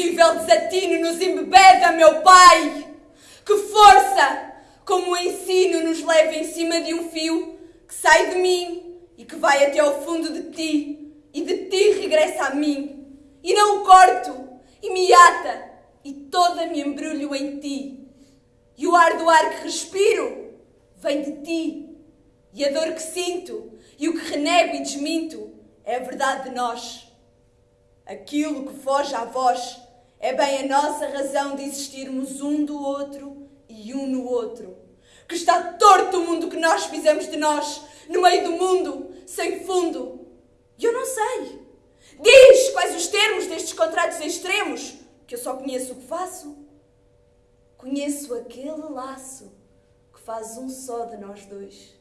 terrível desatino nos embebeda, meu Pai! Que força! Como o ensino nos leva em cima de um fio que sai de mim e que vai até ao fundo de ti e de ti regressa a mim. E não o corto e me ata e toda me embrulho em ti. E o ar do ar que respiro vem de ti. E a dor que sinto e o que renego e desminto é a verdade de nós. Aquilo que foge à voz é bem a nossa razão de existirmos um do outro e um no outro. Que está torto o mundo que nós fizemos de nós, no meio do mundo, sem fundo. E eu não sei. Diz quais os termos destes contratos extremos, que eu só conheço o que faço. Conheço aquele laço que faz um só de nós dois.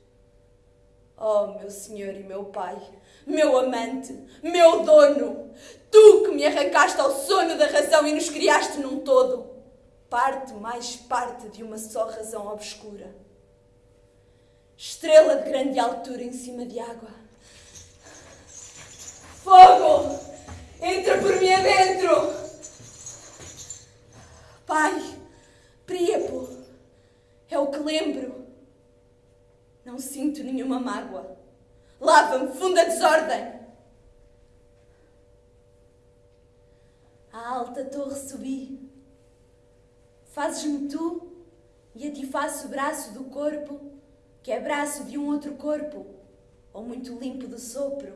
Oh, meu Senhor e meu Pai, meu amante, meu dono, tu que me arrancaste ao sono da razão e nos criaste num todo, parte mais parte de uma só razão obscura. Estrela de grande altura em cima de água. Fogo! Entra por mim adentro! Pai, Príapo, é o que lembro não sinto nenhuma mágoa. Lava-me, funda desordem. À alta torre subi. Fazes-me tu e a ti faço o braço do corpo, que é braço de um outro corpo, ou muito limpo do sopro.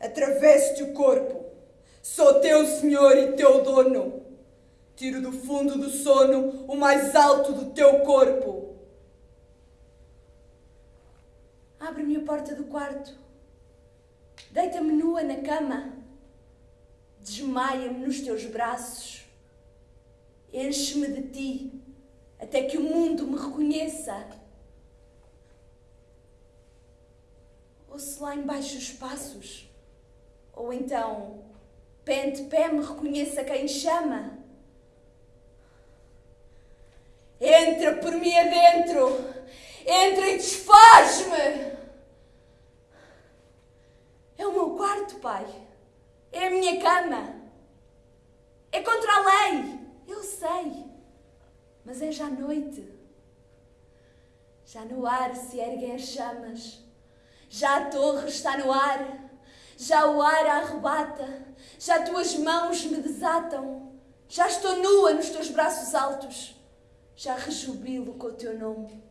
Atravesso-te o corpo, sou teu senhor e teu dono. Tiro do fundo do sono o mais alto do teu corpo. Abre-me a porta do quarto. Deita-me nua na cama. Desmaia-me nos teus braços. Enche-me de ti até que o mundo me reconheça. Ouço lá embaixo os passos. Ou então, pé ante pé, me reconheça quem chama. Mim adentro. Entra e desfaz-me. É o meu quarto, pai. É a minha cama. É contra a lei. Eu sei. Mas é já noite. Já no ar se erguem as chamas. Já a torre está no ar. Já o ar a arrebata. Já tuas mãos me desatam. Já estou nua nos teus braços altos já rejubilo com o teu nome.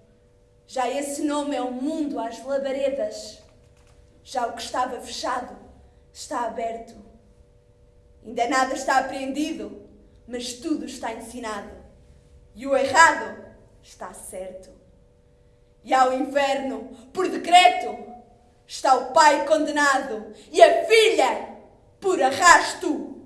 Já esse nome é o mundo às labaredas. Já o que estava fechado está aberto. Ainda nada está apreendido, mas tudo está ensinado. E o errado está certo. E ao inferno, por decreto, está o pai condenado e a filha por arrasto.